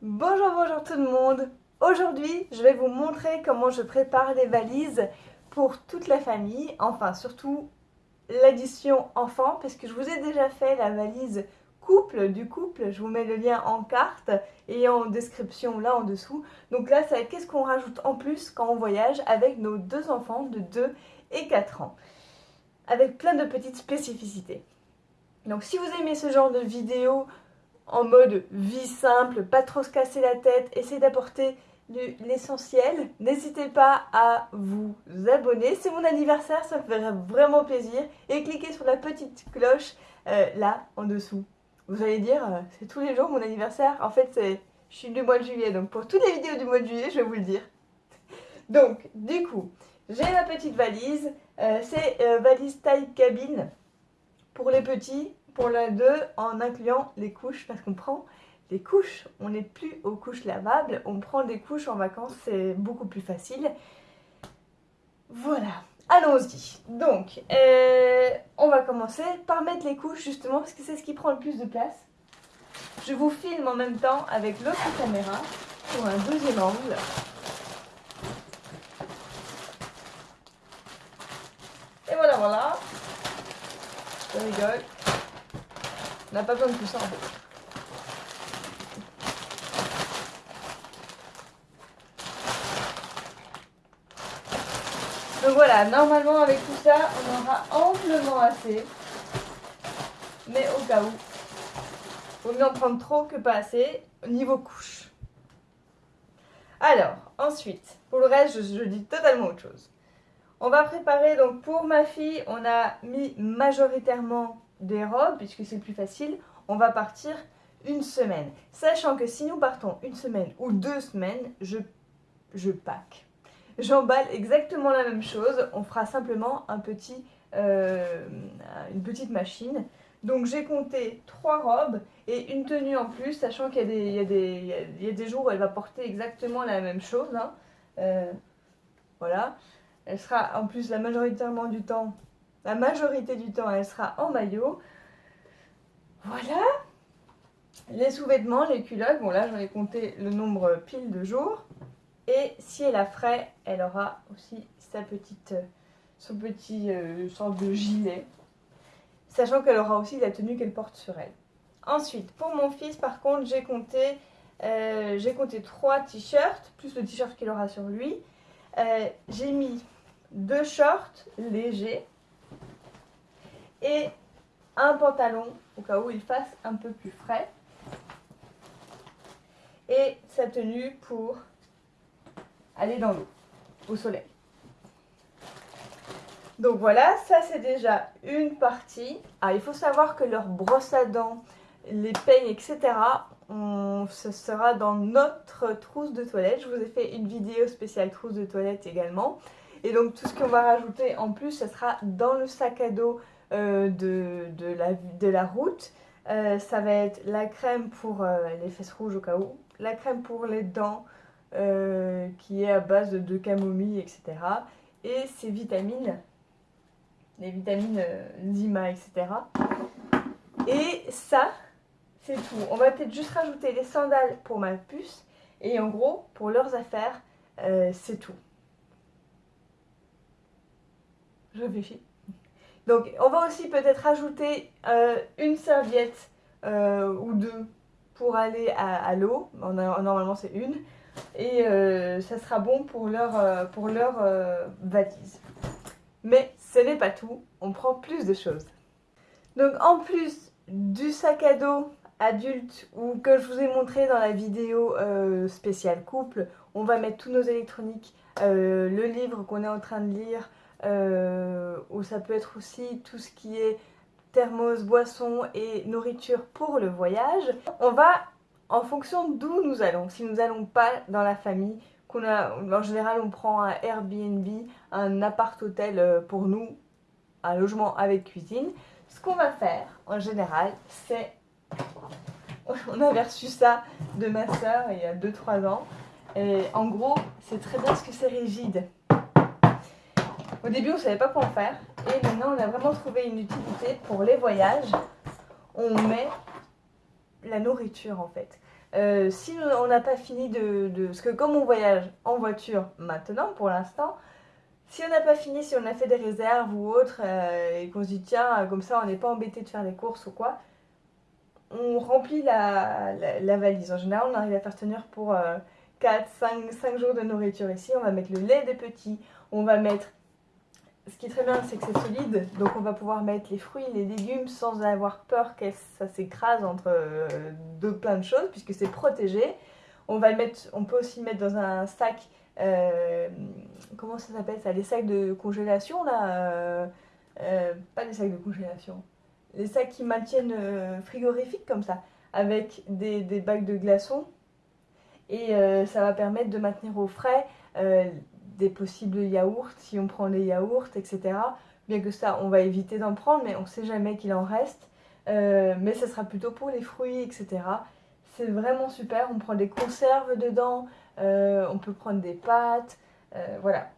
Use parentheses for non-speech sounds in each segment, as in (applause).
Bonjour, bonjour tout le monde Aujourd'hui, je vais vous montrer comment je prépare les valises pour toute la famille, enfin surtout l'édition enfant, parce que je vous ai déjà fait la valise couple du couple, je vous mets le lien en carte et en description là en dessous. Donc là, c'est qu'est-ce qu'on rajoute en plus quand on voyage avec nos deux enfants de 2 et 4 ans, avec plein de petites spécificités. Donc si vous aimez ce genre de vidéo, en mode vie simple, pas trop se casser la tête, essayez d'apporter l'essentiel. N'hésitez pas à vous abonner. C'est mon anniversaire, ça me ferait vraiment plaisir. Et cliquez sur la petite cloche euh, là, en dessous. Vous allez dire, euh, c'est tous les jours mon anniversaire. En fait, c'est je suis du mois de juillet. Donc pour toutes les vidéos du mois de juillet, je vais vous le dire. Donc, du coup, j'ai ma petite valise. Euh, c'est valise taille cabine pour les petits pour la 2 en incluant les couches parce qu'on prend les couches. On n'est plus aux couches lavables, on prend des couches en vacances, c'est beaucoup plus facile. Voilà, allons-y. Donc, euh, on va commencer par mettre les couches justement parce que c'est ce qui prend le plus de place. Je vous filme en même temps avec l'autre caméra pour un deuxième angle. Et voilà, voilà. Je rigole. On n'a pas besoin de tout ça en fait. Donc voilà, normalement avec tout ça, on aura amplement assez. Mais au cas où, vaut mieux en prendre trop que pas assez, niveau couche. Alors, ensuite, pour le reste, je dis totalement autre chose. On va préparer, donc pour ma fille, on a mis majoritairement des robes, puisque c'est plus facile, on va partir une semaine. Sachant que si nous partons une semaine ou deux semaines, je, je pack. J'emballe exactement la même chose, on fera simplement un petit, euh, une petite machine. Donc j'ai compté trois robes et une tenue en plus, sachant qu'il y, y, y, a des jours où elle va porter exactement la même chose. Hein. Euh, voilà. Elle sera en plus la majoritairement du temps la majorité du temps, elle sera en maillot. Voilà. Les sous-vêtements, les culottes, bon là j'en ai compté le nombre pile de jours. Et si elle a frais, elle aura aussi sa petite, son petit euh, de gilet. Sachant qu'elle aura aussi la tenue qu'elle porte sur elle. Ensuite, pour mon fils, par contre, j'ai compté, euh, compté 3 t-shirts, plus le t-shirt qu'il aura sur lui. Euh, j'ai mis deux shorts légers et un pantalon au cas où il fasse un peu plus frais et sa tenue pour aller dans l'eau, au soleil. Donc voilà, ça c'est déjà une partie. Ah, il faut savoir que leur brosse à dents, les peignes, etc., on, ce sera dans notre trousse de toilette. Je vous ai fait une vidéo spéciale trousse de toilette également. Et donc tout ce qu'on va rajouter en plus, ce sera dans le sac à dos euh, de, la, route. Euh, ça va être la crème pour euh, les fesses rouges au cas où, la crème pour les dents qui est à base de, camomille, etc. Et ces vitamines, les vitamines Zima, etc. Et ça, c'est tout. On va peut-être juste rajouter les sandales pour ma puce. Et en gros, pour leurs affaires, c'est tout. Je réfléchis. Donc on va aussi peut-être rajouter euh, une serviette euh, ou deux pour aller à, l'eau. Normalement c'est une. Et euh, ça sera bon pour leur, pour leur valise. Mais ce n'est pas tout, on prend plus de choses. Donc en plus du sac à dos adulte ou que je vous ai montré dans la vidéo spéciale couple, on va mettre tous nos électroniques, le livre qu'on est en train de lire, ou ça peut être aussi tout ce qui est thermos, boisson et nourriture pour le voyage. On va en fonction d'où nous allons. Si nous n'allons pas dans la famille, qu'on a, en général on prend un Airbnb, un appart-hôtel euh, pour nous, un logement avec cuisine. Ce qu'on va faire en général, c'est... (laughs) On avait reçu ça de ma soeur il y a 2-3 ans. Et en gros, c'est très bien parce que c'est rigide. Au début, on ne savait pas quoi en faire. Et maintenant, on a vraiment trouvé une utilité pour les voyages. On met la nourriture, en fait. Euh, si on n'a pas fini de. Parce que comme on voyage en voiture maintenant, pour l'instant, si on n'a pas fini, si on a fait des réserves ou autre, euh, et qu'on se dit tiens, comme ça on n'est pas embêté de faire les courses ou quoi, on remplit la, la, valise. En général, on arrive à faire tenir pour 4, 5, 5 jours de nourriture ici. On va mettre le lait des petits, on va mettre ce qui est très bien, c'est que c'est solide, donc on va pouvoir mettre les fruits, les légumes sans avoir peur que ça s'écrase entre euh, deux plein de choses, puisque c'est protégé. On, va le mettre, on peut aussi le mettre dans un sac, euh, comment ça s'appelle ça Les sacs de congélation, là euh, Pas des sacs de congélation. Les sacs qui maintiennent frigorifiques comme ça, avec des, des bacs de glaçons. Et ça va permettre de maintenir au frais des possibles yaourts, si on prend des yaourts, etc. Bien que ça, on va éviter d'en prendre, mais on ne sait jamais qu'il en reste. Euh, mais ce sera plutôt pour les fruits, etc. C'est vraiment super, on prend des conserves dedans, euh, on peut prendre des pâtes, euh, voilà,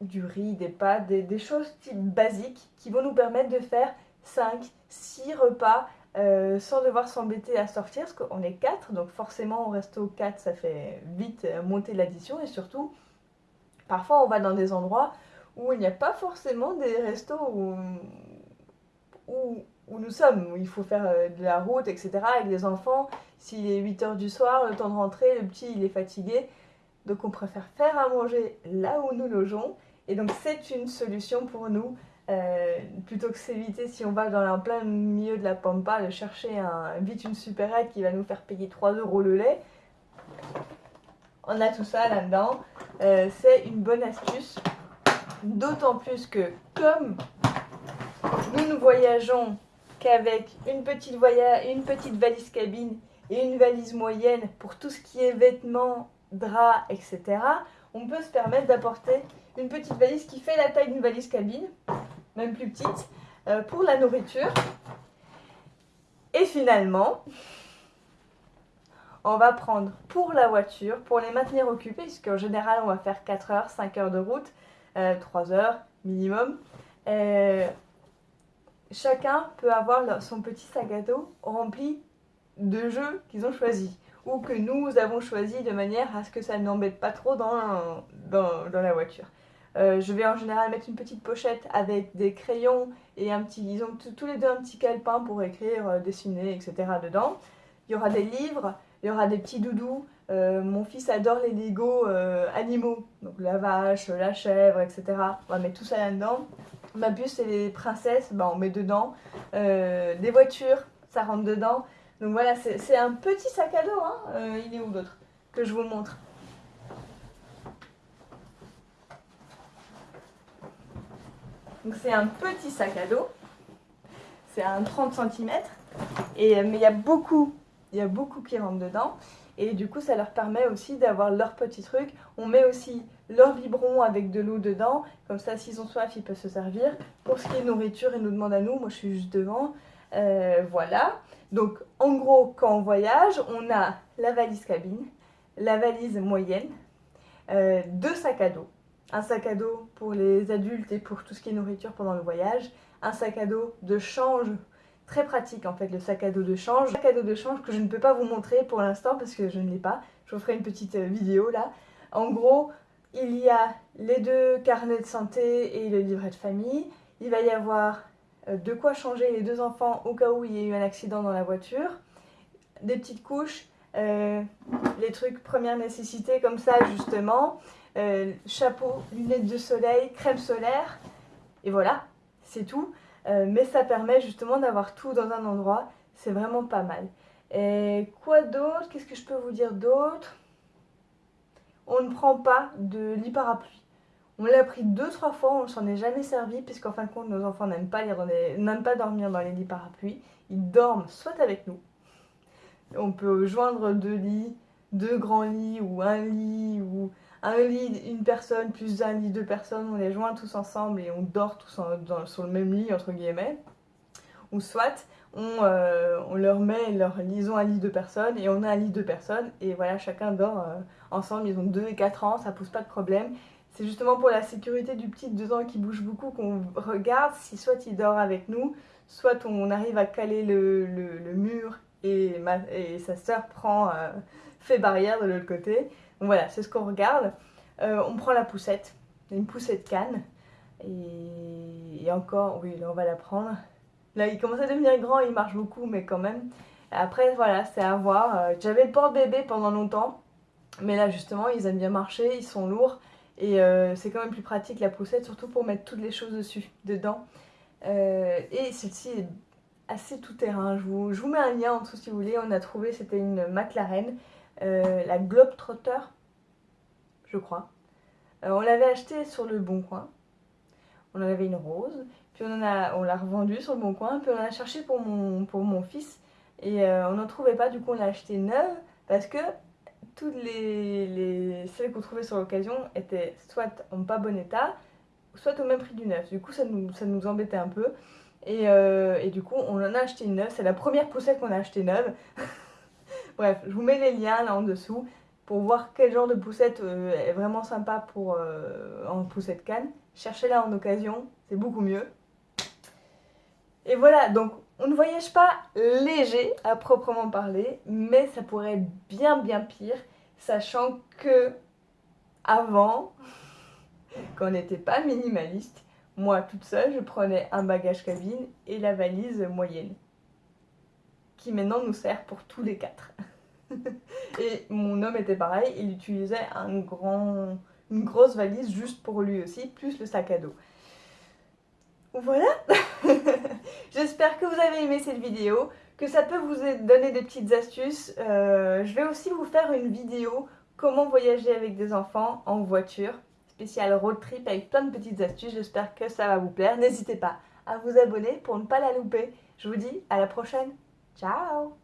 du riz, des pâtes, des, choses type basiques qui vont nous permettre de faire 5, 6 repas sans devoir s'embêter à sortir, parce qu'on est 4, donc forcément au resto 4 ça fait vite monter l'addition et surtout Parfois, on va dans des endroits où il n'y a pas forcément des restos où, où, nous sommes, où il faut faire euh, de la route, etc. Avec les enfants, s'il est 8h du soir, le temps de rentrer, le petit il est fatigué. Donc on préfère faire à manger là où nous logeons. Et donc c'est une solution pour nous, euh, plutôt que s'éviter si on va dans un plein milieu de la pampa, de chercher un, vite une supérette qui va nous faire payer 3 euros le lait. On a tout ça là-dedans. Euh, c'est une bonne astuce. D'autant plus que comme nous ne voyageons qu'avec une petite, valise cabine et une valise moyenne pour tout ce qui est vêtements, draps, etc., on peut se permettre d'apporter une petite valise qui fait la taille d'une valise cabine, même plus petite, euh, pour la nourriture. Et finalement, on va prendre pour la voiture, pour les maintenir occupés, puisqu'en général on va faire 4 heures, 5 heures de route, 3 euh, heures minimum. Euh, chacun peut avoir son petit sac à dos rempli de jeux qu'ils ont choisis ou que nous avons choisi de manière à ce que ça n'embête pas trop dans, dans, la voiture. Euh, je vais en général mettre une petite pochette avec des crayons et un petit, ils ont tous les deux un petit calepin pour écrire, dessiner, etc. dedans. Il y aura des livres, il y aura des petits doudous. Euh, mon fils adore les Lego euh, animaux, donc la vache, la chèvre, etc. On va mettre tout ça là-dedans. Ma puce et les princesses, bah, on met dedans. Euh, des voitures, ça rentre dedans. Donc voilà, c'est un petit sac à dos. Hein. il est où d'autre Que je vous montre. Donc c'est un petit sac à dos. C'est un 30 cm. Et, mais il y a beaucoup il y a beaucoup qui rentrent dedans. Et du coup, ça leur permet aussi d'avoir leur petit truc. On met aussi leur biberon avec de l'eau dedans. Comme ça, s'ils ont soif, ils peuvent se servir. Pour ce qui est nourriture, ils nous demandent à nous. Moi, je suis juste devant. Euh, voilà. Donc, en gros, quand on voyage, on a la valise cabine, la valise moyenne, euh, deux sacs à dos. Un sac à dos pour les adultes et pour tout ce qui est nourriture pendant le voyage. Un sac à dos de change très pratique en fait le sac à dos de change. sac à dos de change que je ne peux pas vous montrer pour l'instant parce que je ne l'ai pas. Je vous ferai une petite euh, vidéo là. En gros, il y a les deux carnets de santé et le livret de famille. Il va y avoir euh, de quoi changer les deux enfants au cas où il y ait eu un accident dans la voiture. Des petites couches, euh, les trucs première nécessité comme ça justement. chapeau, lunettes de soleil, crème solaire. Et voilà, c'est tout. Euh, mais ça permet justement d'avoir tout dans un endroit. C'est vraiment pas mal. Et quoi d'autre? Qu'est-ce que je peux vous dire d'autre? On ne prend pas de lit parapluie. On l'a pris deux, trois fois, on ne s'en est jamais servi, puisqu'en fin de compte, nos enfants n'aiment pas, pas dormir dans les lits parapluies. Ils dorment soit avec nous. On peut joindre deux lits, deux grands lits, ou un lit, ou un lit, une personne, plus un lit, deux personnes, on les joint tous ensemble et on dort tous sur le même lit, entre guillemets. Ou soit, on, euh, on leur met leur ils ont un lit de personnes et on a un lit de personnes et voilà, chacun dort euh, ensemble, ils ont 2 et 4 ans, ça pose pas de problème. C'est justement pour la sécurité du petit de 2 ans qui bouge beaucoup qu'on regarde si soit il dort avec nous, soit on arrive à caler le, mur et, sa sœur prend, fait barrière de l'autre côté. Voilà, c'est ce qu'on regarde. on prend la poussette, une poussette canne. Et, encore, oui, là on va la prendre. Là, il commence à devenir grand, il marche beaucoup, mais quand même. Après, voilà, c'est à voir. J'avais le porte-bébé pendant longtemps. Mais là, justement, ils aiment bien marcher, ils sont lourds. Et euh, c'est quand même plus pratique la poussette, surtout pour mettre toutes les choses dessus, dedans. Euh, et celle-ci est assez tout-terrain. Je vous, je vous, mets un lien en dessous si vous voulez. On a trouvé, c'était une McLaren, euh, la Globetrotter, je crois. on l'avait acheté sur le Bon Coin. On en avait une rose. Puis on, l'a revendue sur le Bon Coin. Puis on en a cherché pour mon, pour mon fils. Et on n'en trouvait pas. Du coup, on l'a acheté neuve parce que toutes les, celles qu'on trouvait sur l'occasion étaient soit en pas bon état, soit au même prix du neuf. Du coup, ça nous, ça nous embêtait un peu. Et, euh, et, du coup, on en a acheté une neuve. C'est la première poussette qu'on a acheté neuve. (laughs) Bref, je vous mets les liens là en dessous pour voir quel genre de poussette euh, est vraiment sympa pour euh, en poussette canne. Cherchez-la en occasion, c'est beaucoup mieux. Et voilà, donc on ne voyage pas léger à proprement parler, mais ça pourrait être bien bien pire, sachant que avant, (laughs) quand on n'était pas minimaliste, moi toute seule, je prenais un bagage cabine et la valise moyenne, qui maintenant nous sert pour tous les quatre. (laughs) et mon homme était pareil, il utilisait un grand, une grosse valise juste pour lui aussi, plus le sac à dos. Voilà (laughs) J'espère que vous avez aimé cette vidéo, que ça peut vous donner des petites astuces. Euh, je vais aussi vous faire une vidéo comment voyager avec des enfants en voiture, spécial road trip avec plein de petites astuces. J'espère que ça va vous plaire. N'hésitez pas à vous abonner pour ne pas la louper. Je vous dis à la prochaine. Ciao